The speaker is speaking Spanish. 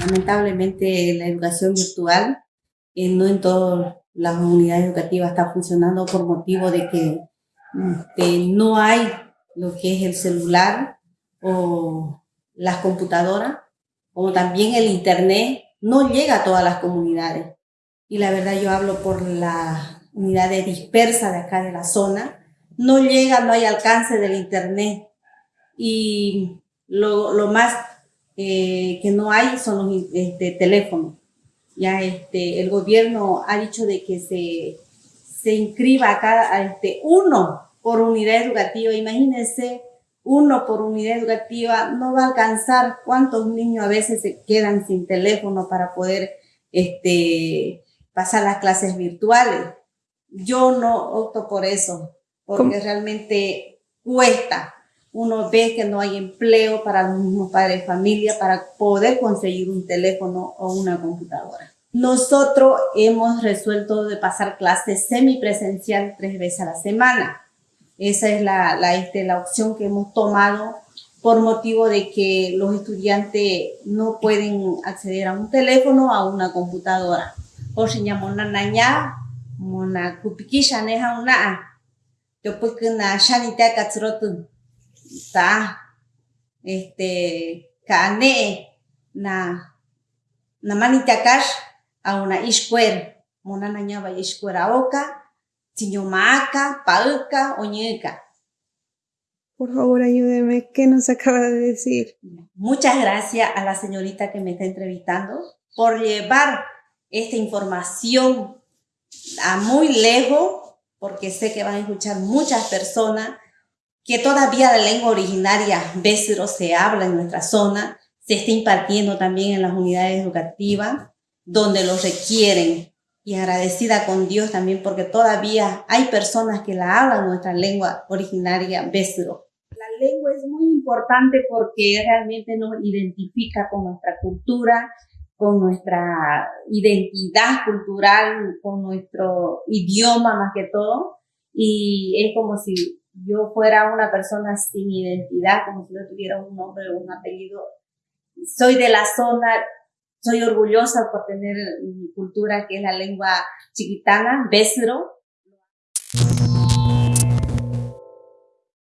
Lamentablemente la educación virtual eh, no en todas las unidades educativas está funcionando por motivo de que este, no hay lo que es el celular o las computadoras, como también el internet, no llega a todas las comunidades. Y la verdad yo hablo por la unidades dispersas de acá de la zona, no llega, no hay alcance del internet. Y lo, lo más eh, que no hay son los este, teléfonos. Ya este, el gobierno ha dicho de que se, se inscriba acá este, uno por unidad educativa. Imagínense, uno por unidad educativa no va a alcanzar cuántos niños a veces se quedan sin teléfono para poder este, pasar las clases virtuales. Yo no opto por eso, porque realmente cuesta. Uno ve que no hay empleo para los mismos padres de familia para poder conseguir un teléfono o una computadora. Nosotros hemos resuelto de pasar clases semipresencial tres veces a la semana. Esa es la, la, este, la opción que hemos tomado por motivo de que los estudiantes no pueden acceder a un teléfono o a una computadora. Por si mona kupikisha neha una después que na ta este kane na na manita kash a una ishkuer mona na ñaba ishkuera oka tiñomaca pauka oñeca por favor, ayúdeme. ¿Qué nos acaba de decir? Muchas gracias a la señorita que me está entrevistando por llevar esta información a muy lejos, porque sé que van a escuchar muchas personas, que todavía la lengua originaria Bésero se habla en nuestra zona, se está impartiendo también en las unidades educativas, donde lo requieren. Y agradecida con Dios también porque todavía hay personas que la hablan nuestra lengua originaria Bésero. La lengua es muy importante porque realmente nos identifica con nuestra cultura, con nuestra identidad cultural, con nuestro idioma más que todo. Y es como si yo fuera una persona sin identidad, como si no tuviera un nombre o un apellido. Soy de la zona, soy orgullosa por tener mi cultura, que es la lengua chiquitana, Besro,